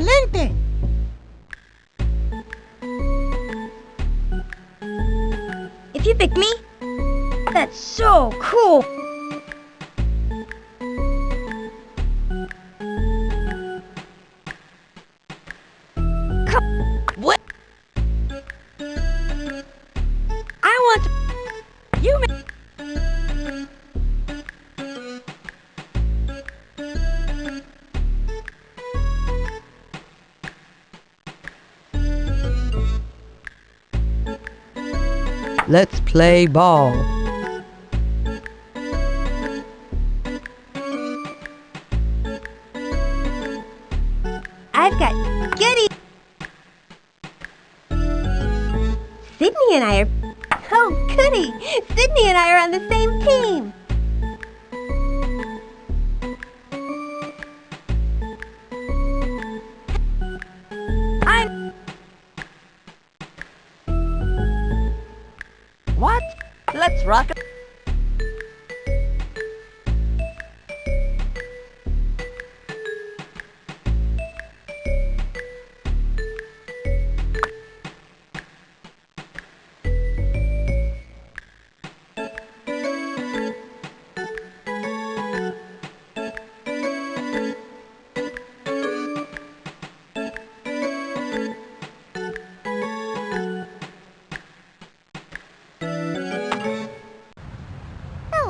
excelente. If you pick me, that's so cool. Let's play ball. I've got Goody. Sydney and I are. Oh, goody! Sydney and I are on the same team.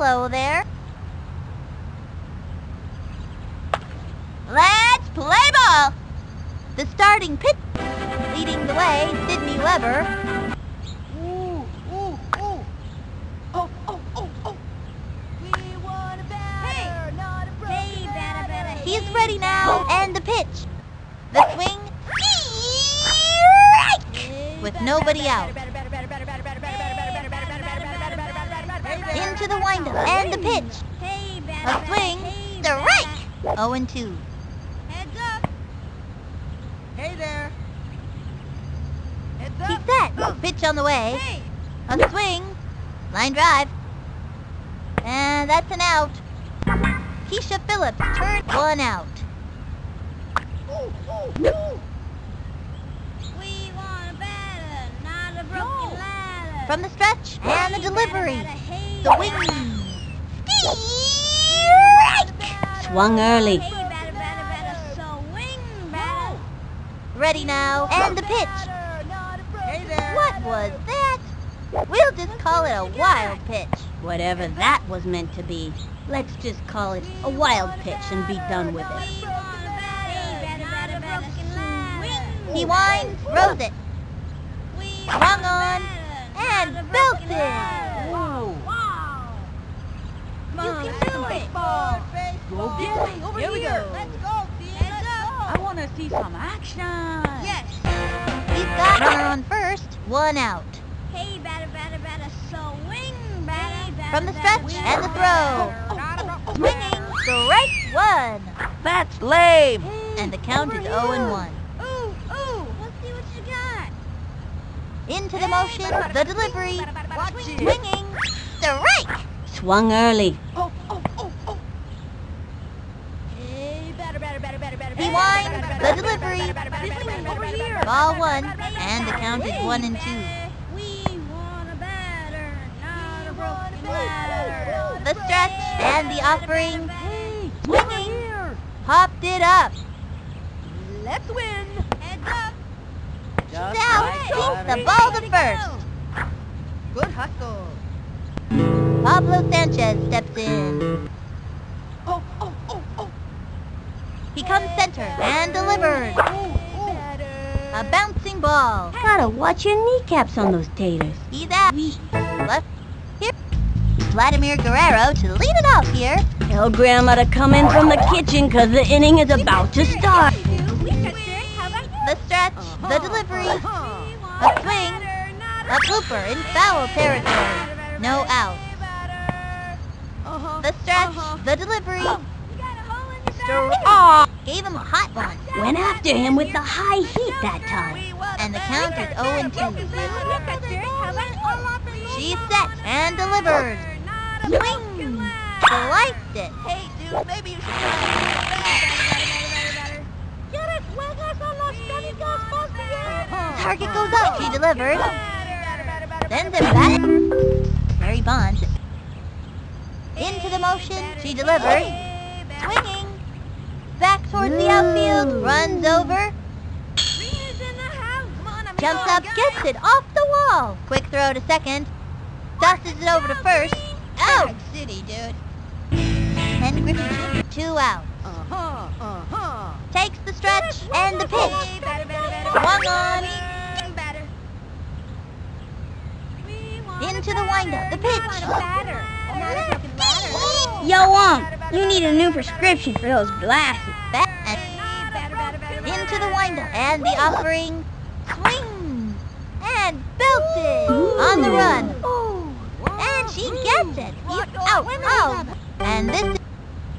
Hello there. Let's play ball. The starting pitch, leading the way, Sydney Weber. Ooh, ooh, ooh. Oh, oh, oh, oh. We want a batter, not a Hey, batter, batter, He's ready now, and the pitch. The swing, strike, with nobody out. Into the windup, and the pitch. A swing, strike. batter. 0 and 2. Heads up. Hey there. Heads up. set. Pitch on the way. A swing. Line drive. And that's an out. Keisha Phillips turned one out. We want a batter, not a broken ladder. From the stretch and the delivery. The wing. Strike! Swung early. Ready now. And the pitch. What was that? We'll just call it a wild pitch. Whatever that was meant to be, let's just call it a wild pitch and be done with it. He winds, throws it. Swung on, and not a belted. broken. Wow. You can let's do it. ball. Go get it. Over Here we here. go. Let's go, Heads up. I want to see some action. Yes. He's got runner on first. One out. Hey, batter, batter, batter, so wing, batter, batter, From the stretch and the throw. not a broken Swinging, strike one. That's lame. And the count is 0 and 1. Ooh, ooh, let's see what you got. Into the motion, the delivery. Watch it. Swinging, strike. Swung early. Oh, oh, oh, oh. Hey, batter, batter, batter, batter, batter, He batter, winds, the delivery. Over here. Ball one, batter, batter, and the count is 1 and 2. We want a batter, not a broken ladder. The stretch and the offering. Hey, Swinging, popped it up. Let's win. Heads up. Just Down, like keep the ball to first. Good hustle. Pablo Sanchez steps in. Oh, oh, oh, oh. He comes center and delivers. A bouncing ball. Gotta watch your kneecaps on those taters. He's out. Left. Here. Vladimir Guerrero to lead it off here. Tell Grandma to come in from the kitchen because the inning is about to start. In foul territory. No out. The stretch, the delivery. Aw. Gave him a hot one. Went after him with the high heat that time. And the count is 0 and 2. She's set and delivered. Swing. Sliced it. Hey, dude, maybe you should Target goes up. She delivers. Sends it back. delivery bunts. Into the motion, she delivers. Swinging. Back towards the outfield, runs over, jumps up, gets it off the wall. Quick throw to second. Tosses it over to first. Out! City, dude. Ken Griffey, two out. Uh-huh, uh-huh. Takes the stretch and the pitch. Swung on. Into the windup, the pitch. Yo, um, you need a new prescription for those glasses. Into the windup and the offering. Swing and belted on the run. And she gets it. He's out. Out. And this is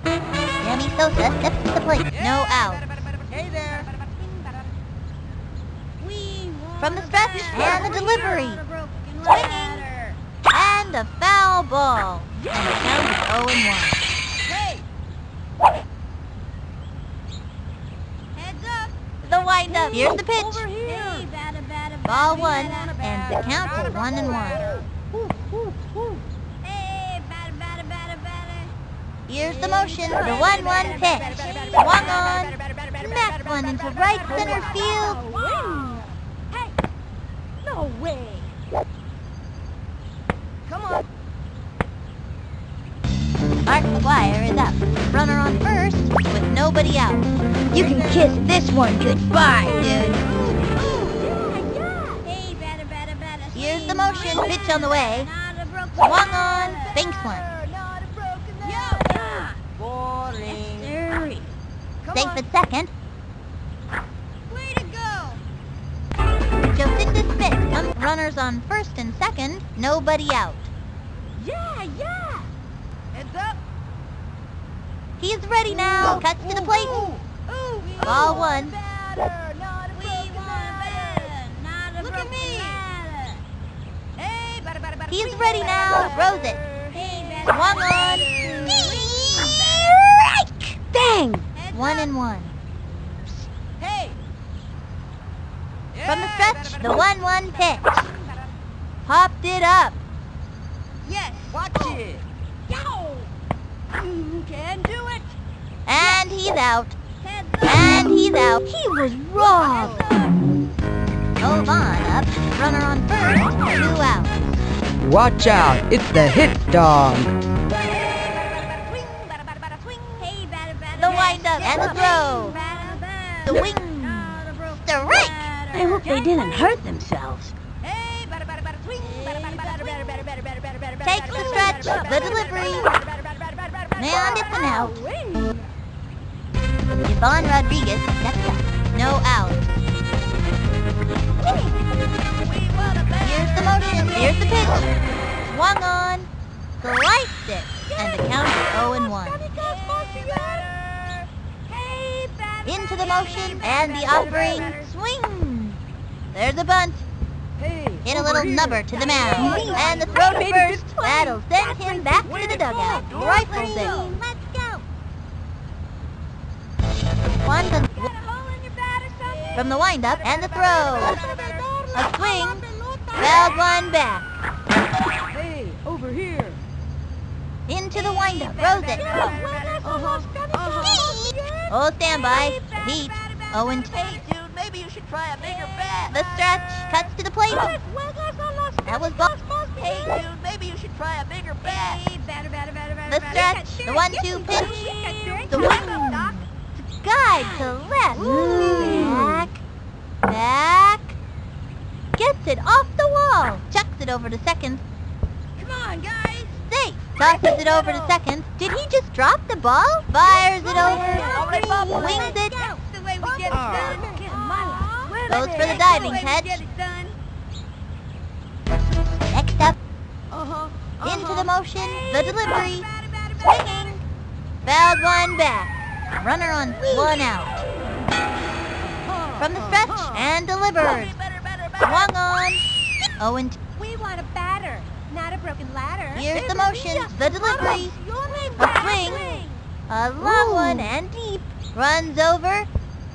Sammy Sosa steps to the plate. No out. Hey there. From the stretch and the delivery. Swinging. And a foul ball. And the count is 0 and 1. Hey. The windup. Here's the pitch. Over here. Ball one. And the count is 1 and 1. Here's the motion. The 1 1 pitch. Swung on. Smacked one into right center field. No way. McGwire is up. Runner on first with nobody out. You can kiss this one goodbye, dude. Here's the motion. Pitch on the way. Swung on. Banks one. Boring. Safe at second. Way to go. Jocinda Smith. Um, runners on first and second. Nobody out. Yeah, yeah. Heads up. He's ready now. Cuts to the plate. Ooh, ooh, Ball one. want better, not a broken ladder. Look at me. Hey, batter, batter, batter, He's ready now. batter. Throws it. Hey, Swung on. Strike! Bang! Heads One up. and one. Hey. From the stretch, the 1 1 pitch. Popped it up. Yes. Watch it. Yow. You can do it. And he's out. And he's out. He was robbed. Move on up. Runner on first. Two out. Watch out, it's the hit dog. The windup and the throw. The wing. Strike. I hope they didn't hurt themselves. Takes the stretch. The delivery. And it's an out. Yvonne Rodriguez steps up. No out. Here's the motion. Here's the pitch. Swung on. Sliced it. And the count is 0 and 1. Into the motion and the offering. Swing. There's a bunt hit a little nubber to the man, And the throw to first, that'll send him back to the dugout. Rifle it. Let's go. One from the windup and the throw. A swing, fouled one back. Hey, over here. Into the windup, throws it. Uh stand by. Oh, standby, Heat, Owen and maybe you should try a bigger bat. The stretch. Cuts to the plate. That was ball. Hey, dude, maybe you should try a bigger bat. The stretch. The one-two pitch. The wing. Guide to left. Back. Back. Gets it off the wall. Chucks it over to second. Come on, guys. Safe. Tosses it over to second. Did he just drop the ball? Fires it over. Wings it. the way we get it done. Goes for the diving catch. Next up, uh-huh, uh-huh. into the motion, the delivery. Swinging. Fouled one back. Runner on one out. Uh-huh, From the stretch uh-huh. and delivered. Swung on. Oh, and We want a batter, not a broken ladder. here's the motion, the delivery. A swing. A long one and deep. Runs over.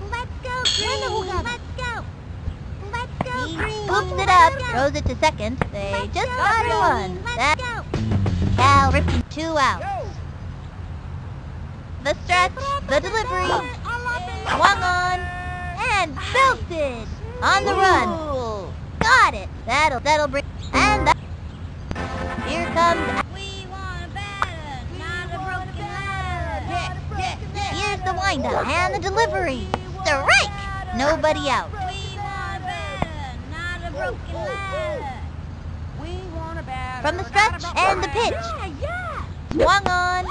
Let's go, Green. Oh, Let's go. Let's go, scoops it up, throws it to second. They just got Green. one. Let's That go. Cal Ripken two outs. The stretch, the delivery, swung on, and belted on the run. Got it. That'll that'll bring and that. Here comes. We want a batter, not a broken ladder. Here's the windup and the delivery. Strike. Nobody out. We want a batter, not a broken ladder. We want a batter. From the stretch and the pitch. Yeah, yeah. Swung on.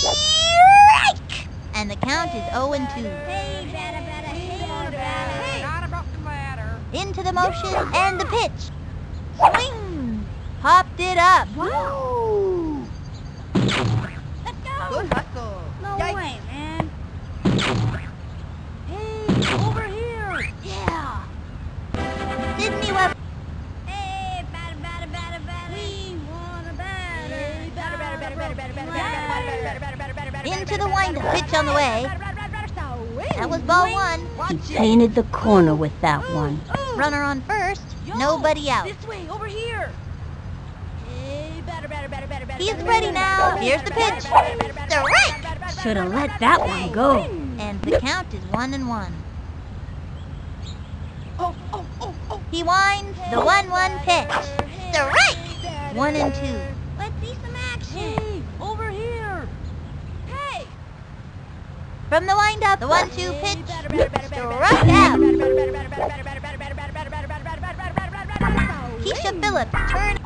Strike. And the count is 0 and 2. Hey, batter, batter, hey, batter. Not a broken ladder. Into the motion and the pitch. Swing. Popped it up. Woo! Let's go. Good hustle. No way, He painted the corner with that one. Runner on first. Nobody out. This way, over here. He's ready now. Here's the pitch. batter, Should have let that one go. And the count is one and one. Oh, oh, oh, oh. He winds the 1-1 pitch. Strike. One and two. Let's see some action. Hey, over here. Hey. From the windup, the 1-2 pitch. Struck out. Keisha Phillips turn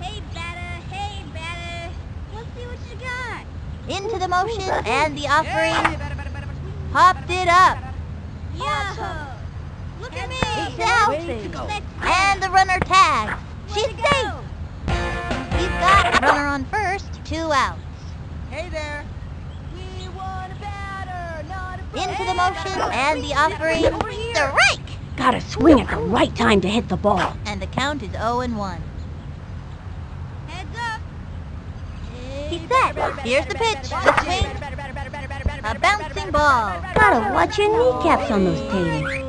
Hey, batter. Hey, batter. Let's see what you got. into the motion and the offering. Popped it up. Yo. Look at me. Selfie. And the runner tags. She's safe. He's got runner on first, two outs. Hey there. We want a batter, not a Into the motion and the offering. Over here. Strike. Gotta swing at the right time to hit the ball. And the count is 0 and 1. Heads up. He's set. Here's the pitch. The swing. A bouncing ball. Gotta watch your kneecaps on those taters.